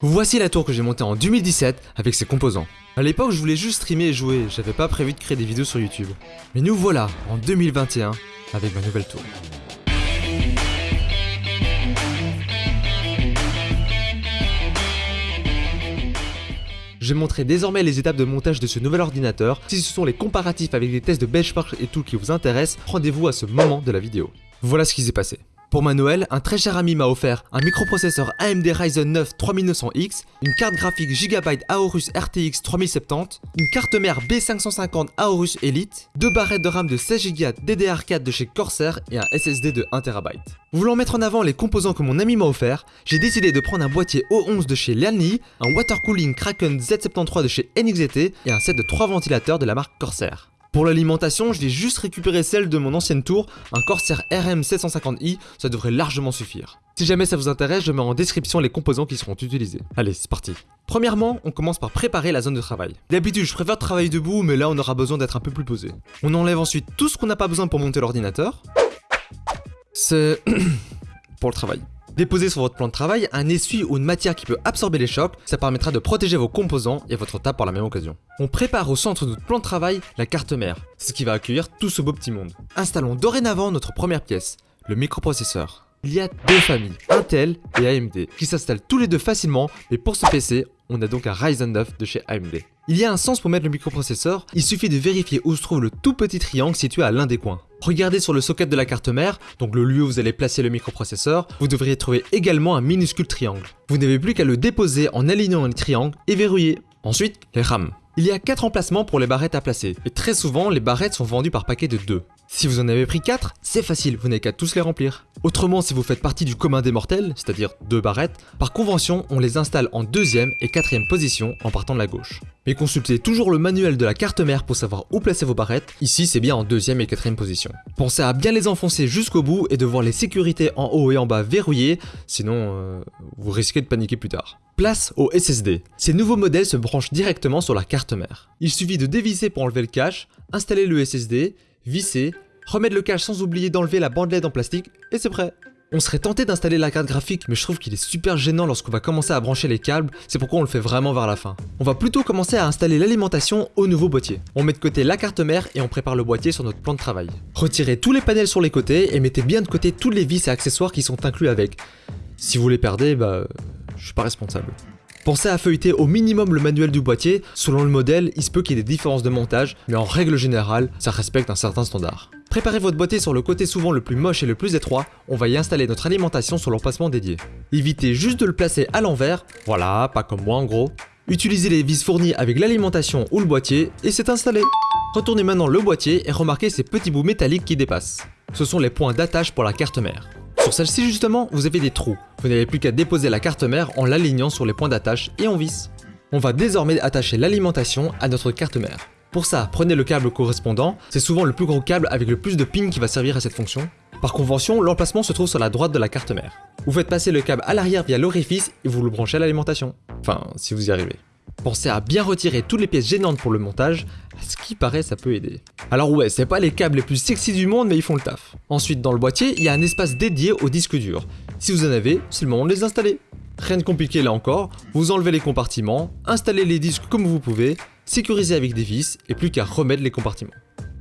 Voici la tour que j'ai montée en 2017 avec ses composants. A l'époque, je voulais juste streamer et jouer, j'avais pas prévu de créer des vidéos sur YouTube. Mais nous voilà en 2021 avec ma nouvelle tour. Je vais montrer désormais les étapes de montage de ce nouvel ordinateur. Si ce sont les comparatifs avec des tests de benchmark et tout qui vous intéressent, rendez-vous à ce moment de la vidéo. Voilà ce qui s'est passé. Pour ma Noël, un très cher ami m'a offert un microprocesseur AMD Ryzen 9 3900X, une carte graphique Gigabyte Aorus RTX 3070, une carte mère B550 Aorus Elite, deux barrettes de RAM de 16Go DDR4 de chez Corsair et un SSD de 1TB. Voulant mettre en avant les composants que mon ami m'a offert, j'ai décidé de prendre un boîtier O11 de chez Lianli, un water cooling Kraken Z73 de chez NXT et un set de 3 ventilateurs de la marque Corsair. Pour l'alimentation, je vais juste récupérer celle de mon ancienne tour, un Corsair RM750i, ça devrait largement suffire. Si jamais ça vous intéresse, je mets en description les composants qui seront utilisés. Allez, c'est parti. Premièrement, on commence par préparer la zone de travail. D'habitude, je préfère travailler debout, mais là on aura besoin d'être un peu plus posé. On enlève ensuite tout ce qu'on n'a pas besoin pour monter l'ordinateur. C'est... pour le travail. Déposez sur votre plan de travail un essuie ou une matière qui peut absorber les chocs, ça permettra de protéger vos composants et votre table par la même occasion. On prépare au centre de notre plan de travail la carte mère, ce qui va accueillir tout ce beau petit monde. Installons dorénavant notre première pièce, le microprocesseur. Il y a deux familles, Intel et AMD, qui s'installent tous les deux facilement, mais pour ce PC, on a donc un Ryzen 9 de chez AMD. Il y a un sens pour mettre le microprocesseur, il suffit de vérifier où se trouve le tout petit triangle situé à l'un des coins. Regardez sur le socket de la carte mère, donc le lieu où vous allez placer le microprocesseur, vous devriez trouver également un minuscule triangle. Vous n'avez plus qu'à le déposer en alignant un triangle et verrouiller. Ensuite, les RAM. Il y a 4 emplacements pour les barrettes à placer, et très souvent les barrettes sont vendues par paquet de 2. Si vous en avez pris 4, c'est facile, vous n'avez qu'à tous les remplir. Autrement, si vous faites partie du commun des mortels, c'est-à-dire deux barrettes, par convention, on les installe en deuxième et quatrième position en partant de la gauche. Mais consultez toujours le manuel de la carte mère pour savoir où placer vos barrettes, ici c'est bien en deuxième et quatrième position. Pensez à bien les enfoncer jusqu'au bout et de voir les sécurités en haut et en bas verrouillées, sinon euh, vous risquez de paniquer plus tard. Place au SSD. Ces nouveaux modèles se branchent directement sur la carte mère. Il suffit de dévisser pour enlever le cache, installer le SSD, visser, remettre le cache sans oublier d'enlever la bandelette en plastique, et c'est prêt. On serait tenté d'installer la carte graphique, mais je trouve qu'il est super gênant lorsqu'on va commencer à brancher les câbles, c'est pourquoi on le fait vraiment vers la fin. On va plutôt commencer à installer l'alimentation au nouveau boîtier. On met de côté la carte mère et on prépare le boîtier sur notre plan de travail. Retirez tous les panels sur les côtés et mettez bien de côté tous les vis et accessoires qui sont inclus avec. Si vous les perdez, bah... je suis pas responsable. Pensez à feuilleter au minimum le manuel du boîtier, selon le modèle, il se peut qu'il y ait des différences de montage, mais en règle générale, ça respecte un certain standard. Préparez votre boîtier sur le côté souvent le plus moche et le plus étroit, on va y installer notre alimentation sur l'emplacement dédié. Évitez juste de le placer à l'envers, voilà, pas comme moi en gros. Utilisez les vis fournies avec l'alimentation ou le boîtier, et c'est installé. Retournez maintenant le boîtier et remarquez ces petits bouts métalliques qui dépassent. Ce sont les points d'attache pour la carte mère. Sur celle-ci justement, vous avez des trous. Vous n'avez plus qu'à déposer la carte mère en l'alignant sur les points d'attache et on visse. On va désormais attacher l'alimentation à notre carte mère. Pour ça, prenez le câble correspondant, c'est souvent le plus gros câble avec le plus de pins qui va servir à cette fonction. Par convention, l'emplacement se trouve sur la droite de la carte mère. Vous faites passer le câble à l'arrière via l'orifice et vous le branchez à l'alimentation. Enfin, si vous y arrivez. Pensez à bien retirer toutes les pièces gênantes pour le montage, ce qui paraît ça peut aider. Alors ouais, c'est pas les câbles les plus sexy du monde mais ils font le taf. Ensuite dans le boîtier, il y a un espace dédié au disque dur. Si vous en avez, c'est le moment de les installer. Rien de compliqué là encore, vous enlevez les compartiments, installez les disques comme vous pouvez, sécurisez avec des vis et plus qu'à remettre les compartiments.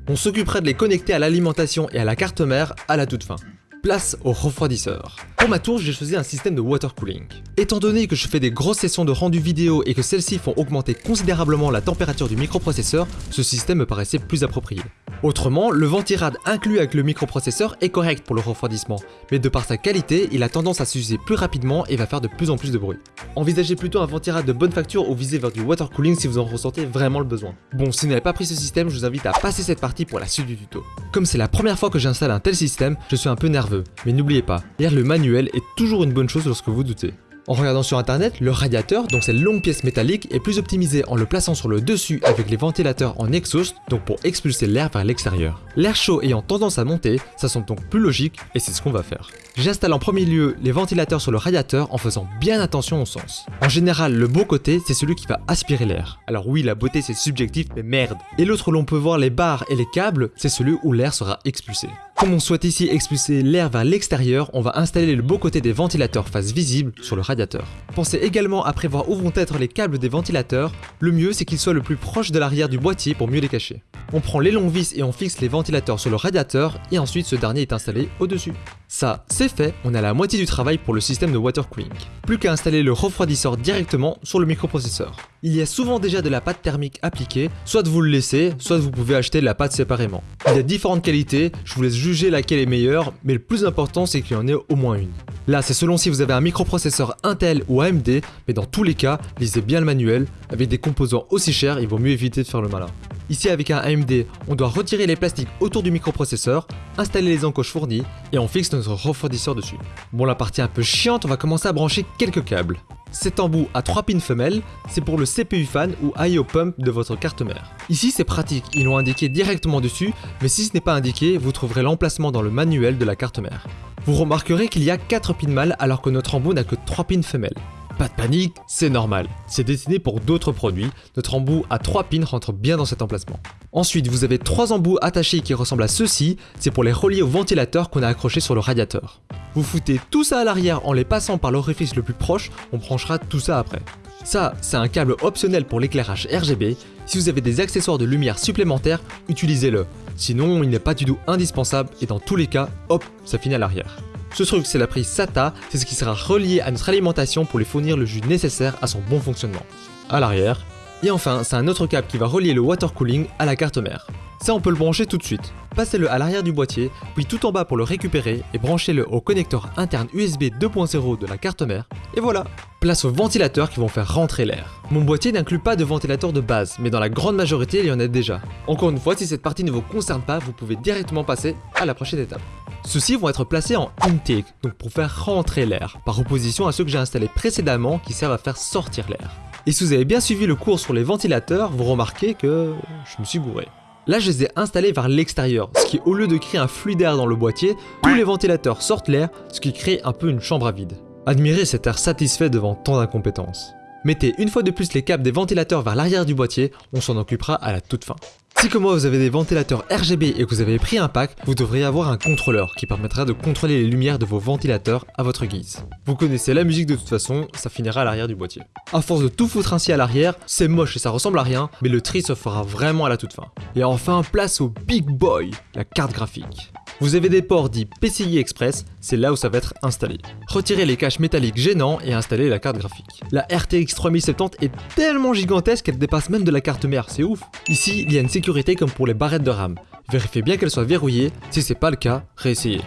On s'occupera de les connecter à l'alimentation et à la carte mère à la toute fin. Place au refroidisseur. Pour ma tour, j'ai choisi un système de water cooling. Étant donné que je fais des grosses sessions de rendu vidéo et que celles-ci font augmenter considérablement la température du microprocesseur, ce système me paraissait plus approprié. Autrement, le ventirad inclus avec le microprocesseur est correct pour le refroidissement, mais de par sa qualité, il a tendance à s'user plus rapidement et va faire de plus en plus de bruit. Envisagez plutôt un ventirad de bonne facture ou visez vers du water cooling si vous en ressentez vraiment le besoin. Bon, si vous n'avez pas pris ce système, je vous invite à passer cette partie pour la suite du tuto. Comme c'est la première fois que j'installe un tel système, je suis un peu nerveux, mais n'oubliez pas, lire le manuel est toujours une bonne chose lorsque vous doutez. En regardant sur internet, le radiateur, donc cette longue pièce métallique, est plus optimisé en le plaçant sur le dessus avec les ventilateurs en exhaust, donc pour expulser l'air vers l'extérieur. L'air chaud ayant tendance à monter, ça semble donc plus logique et c'est ce qu'on va faire. J'installe en premier lieu les ventilateurs sur le radiateur en faisant bien attention au sens. En général, le beau côté, c'est celui qui va aspirer l'air. Alors oui, la beauté c'est subjectif, mais merde. Et l'autre où l'on peut voir les barres et les câbles, c'est celui où l'air sera expulsé. Comme on souhaite ici expulser l'air vers l'extérieur, on va installer le beau côté des ventilateurs face visible sur le radiateur. Pensez également à prévoir où vont être les câbles des ventilateurs, le mieux c'est qu'ils soient le plus proche de l'arrière du boîtier pour mieux les cacher. On prend les longs vis et on fixe les ventilateurs sur le radiateur et ensuite ce dernier est installé au-dessus. Ça, c'est fait, on a la moitié du travail pour le système de water cooling. Plus qu'à installer le refroidisseur directement sur le microprocesseur. Il y a souvent déjà de la pâte thermique appliquée, soit vous le laissez, soit vous pouvez acheter la pâte séparément. Il y a différentes qualités, je vous laisse juger laquelle est meilleure, mais le plus important c'est qu'il y en ait au moins une. Là, c'est selon si vous avez un microprocesseur Intel ou AMD, mais dans tous les cas, lisez bien le manuel, avec des composants aussi chers, il vaut mieux éviter de faire le malin. Ici avec un AMD, on doit retirer les plastiques autour du microprocesseur, installer les encoches fournies et on fixe notre refroidisseur dessus. Bon la partie un peu chiante, on va commencer à brancher quelques câbles. Cet embout à 3 pins femelles, c'est pour le CPU fan ou IO pump de votre carte mère. Ici c'est pratique, ils l'ont indiqué directement dessus, mais si ce n'est pas indiqué, vous trouverez l'emplacement dans le manuel de la carte mère. Vous remarquerez qu'il y a 4 pins mâles alors que notre embout n'a que 3 pins femelles. Pas de panique, c'est normal. C'est destiné pour d'autres produits. Notre embout à 3 pins rentre bien dans cet emplacement. Ensuite, vous avez 3 embouts attachés qui ressemblent à ceux-ci. C'est pour les relier au ventilateur qu'on a accroché sur le radiateur. Vous foutez tout ça à l'arrière en les passant par l'orifice le plus proche. On branchera tout ça après. Ça, c'est un câble optionnel pour l'éclairage RGB. Si vous avez des accessoires de lumière supplémentaires, utilisez-le. Sinon, il n'est pas du tout indispensable et dans tous les cas, hop, ça finit à l'arrière. Ce truc, c'est la prise SATA, c'est ce qui sera relié à notre alimentation pour lui fournir le jus nécessaire à son bon fonctionnement. À l'arrière. Et enfin, c'est un autre câble qui va relier le water cooling à la carte mère. Ça, on peut le brancher tout de suite. Passez-le à l'arrière du boîtier, puis tout en bas pour le récupérer et branchez-le au connecteur interne USB 2.0 de la carte mère. Et voilà Place aux ventilateurs qui vont faire rentrer l'air. Mon boîtier n'inclut pas de ventilateur de base, mais dans la grande majorité, il y en a déjà. Encore une fois, si cette partie ne vous concerne pas, vous pouvez directement passer à la prochaine étape. Ceux-ci vont être placés en intake, donc pour faire rentrer l'air, par opposition à ceux que j'ai installés précédemment qui servent à faire sortir l'air. Et si vous avez bien suivi le cours sur les ventilateurs, vous remarquez que je me suis gouré. Là, je les ai installés vers l'extérieur, ce qui au lieu de créer un flux d'air dans le boîtier, tous les ventilateurs sortent l'air, ce qui crée un peu une chambre à vide. Admirez cet air satisfait devant tant d'incompétence. Mettez une fois de plus les câbles des ventilateurs vers l'arrière du boîtier, on s'en occupera à la toute fin. Si comme moi vous avez des ventilateurs RGB et que vous avez pris un pack, vous devriez avoir un contrôleur qui permettra de contrôler les lumières de vos ventilateurs à votre guise. Vous connaissez la musique de toute façon, ça finira à l'arrière du boîtier. A force de tout foutre ainsi à l'arrière, c'est moche et ça ressemble à rien, mais le tri se fera vraiment à la toute fin. Et enfin, place au Big Boy, la carte graphique. Vous avez des ports dits PCI Express, c'est là où ça va être installé. Retirez les caches métalliques gênants et installez la carte graphique. La RTX 3070 est tellement gigantesque qu'elle dépasse même de la carte mère, c'est ouf. Ici, il y a une sécurité comme pour les barrettes de RAM. Vérifiez bien qu'elle soit verrouillée, si c'est pas le cas, réessayez.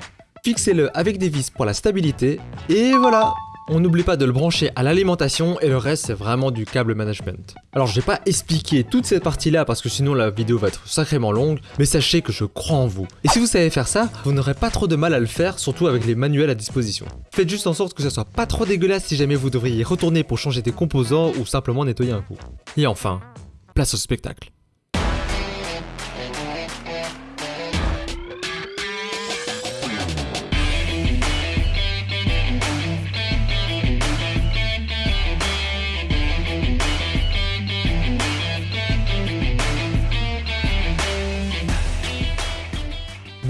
Fixez-le avec des vis pour la stabilité, et voilà on n'oublie pas de le brancher à l'alimentation et le reste c'est vraiment du câble management. Alors je vais pas expliquer toute cette partie là parce que sinon la vidéo va être sacrément longue, mais sachez que je crois en vous. Et si vous savez faire ça, vous n'aurez pas trop de mal à le faire, surtout avec les manuels à disposition. Faites juste en sorte que ça soit pas trop dégueulasse si jamais vous devriez retourner pour changer des composants ou simplement nettoyer un coup. Et enfin, place au spectacle.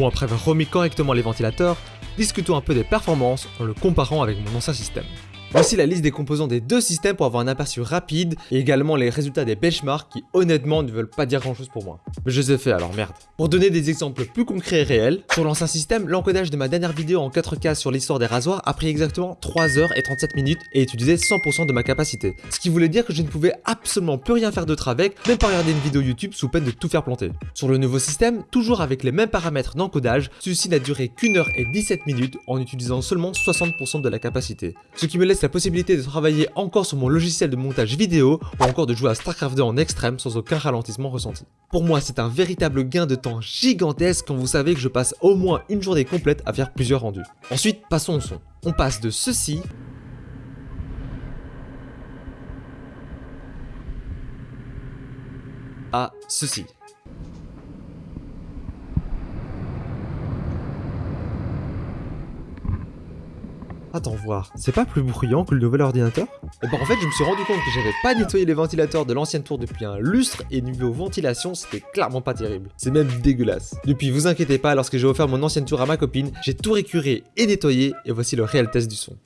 Après avoir remis correctement les ventilateurs, discutons un peu des performances en le comparant avec mon ancien système. Voici la liste des composants des deux systèmes pour avoir un aperçu rapide et également les résultats des benchmarks qui honnêtement ne veulent pas dire grand chose pour moi. Mais je les ai fait alors merde. Pour donner des exemples plus concrets et réels, sur l'ancien système, l'encodage de ma dernière vidéo en 4K sur l'histoire des rasoirs a pris exactement 3h37 minutes et utilisé 100% de ma capacité. Ce qui voulait dire que je ne pouvais absolument plus rien faire d'autre avec, même pas regarder une vidéo YouTube sous peine de tout faire planter. Sur le nouveau système, toujours avec les mêmes paramètres d'encodage, celui-ci n'a duré qu'une heure et 17 minutes en utilisant seulement 60% de la capacité. Ce qui me laisse la possibilité de travailler encore sur mon logiciel de montage vidéo ou encore de jouer à StarCraft 2 en extrême sans aucun ralentissement ressenti. Pour moi, c'est un véritable gain de temps gigantesque quand vous savez que je passe au moins une journée complète à faire plusieurs rendus. Ensuite, passons au son. On passe de ceci à ceci. Attends voir, c'est pas plus bruyant que le nouvel ordinateur? Et ben en fait je me suis rendu compte que j'avais pas nettoyé les ventilateurs de l'ancienne tour depuis un lustre et niveau ventilation c'était clairement pas terrible. C'est même dégueulasse. Depuis vous inquiétez pas, lorsque j'ai offert mon ancienne tour à ma copine, j'ai tout récuré et nettoyé et voici le réel test du son.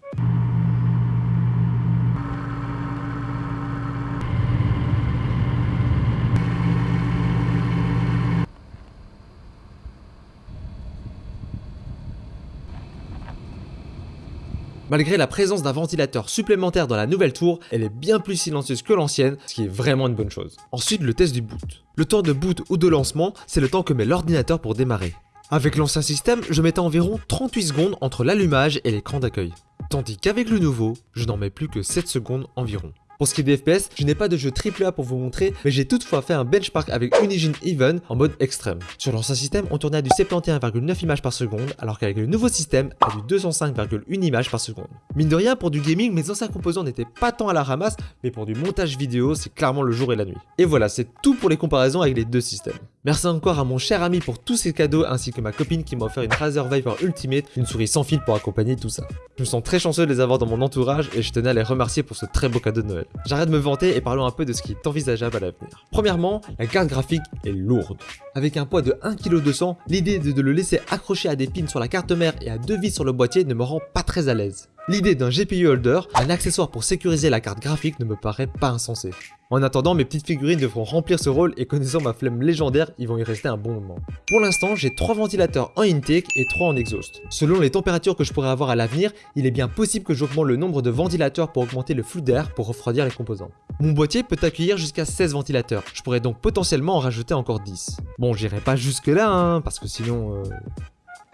Malgré la présence d'un ventilateur supplémentaire dans la nouvelle tour, elle est bien plus silencieuse que l'ancienne, ce qui est vraiment une bonne chose. Ensuite, le test du boot. Le temps de boot ou de lancement, c'est le temps que met l'ordinateur pour démarrer. Avec l'ancien système, je mettais environ 38 secondes entre l'allumage et l'écran d'accueil. Tandis qu'avec le nouveau, je n'en mets plus que 7 secondes environ. Pour ce qui est des FPS, je n'ai pas de jeu AAA pour vous montrer, mais j'ai toutefois fait un benchmark avec Unigine Even en mode extrême. Sur l'ancien système, on tournait à du 71,9 images par seconde, alors qu'avec le nouveau système, à du 205,1 images par seconde. Mine de rien, pour du gaming, mes anciens composants n'étaient pas tant à la ramasse, mais pour du montage vidéo, c'est clairement le jour et la nuit. Et voilà, c'est tout pour les comparaisons avec les deux systèmes. Merci encore à mon cher ami pour tous ces cadeaux, ainsi que ma copine qui m'a offert une Razer Viper Ultimate, une souris sans fil pour accompagner tout ça. Je me sens très chanceux de les avoir dans mon entourage, et je tenais à les remercier pour ce très beau cadeau de Noël. J'arrête de me vanter et parlons un peu de ce qui est envisageable à l'avenir. Premièrement, la carte graphique est lourde. Avec un poids de 1,2 kg, l'idée de le laisser accrocher à des pins sur la carte mère et à deux vis sur le boîtier ne me rend pas très à l'aise. L'idée d'un GPU holder, un accessoire pour sécuriser la carte graphique ne me paraît pas insensé. En attendant, mes petites figurines devront remplir ce rôle et connaissant ma flemme légendaire, ils vont y rester un bon moment. Pour l'instant, j'ai 3 ventilateurs en intake et 3 en exhaust. Selon les températures que je pourrais avoir à l'avenir, il est bien possible que j'augmente le nombre de ventilateurs pour augmenter le flux d'air pour refroidir les composants. Mon boîtier peut accueillir jusqu'à 16 ventilateurs, je pourrais donc potentiellement en rajouter encore 10. Bon, j'irai pas jusque là, hein, parce que sinon... Euh...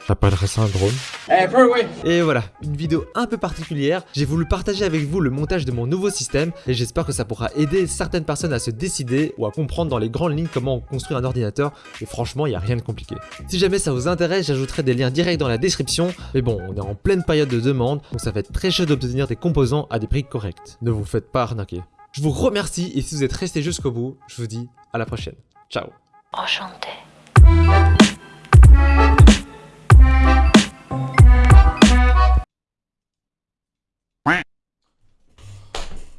J'appellerais ça un drone. Eh, Et voilà, une vidéo un peu particulière. J'ai voulu partager avec vous le montage de mon nouveau système et j'espère que ça pourra aider certaines personnes à se décider ou à comprendre dans les grandes lignes comment construire un ordinateur. Et franchement, il n'y a rien de compliqué. Si jamais ça vous intéresse, j'ajouterai des liens directs dans la description. Mais bon, on est en pleine période de demande, donc ça va être très chaud d'obtenir des composants à des prix corrects. Ne vous faites pas arnaquer. Je vous remercie et si vous êtes resté jusqu'au bout, je vous dis à la prochaine. Ciao Enchanté. Bye.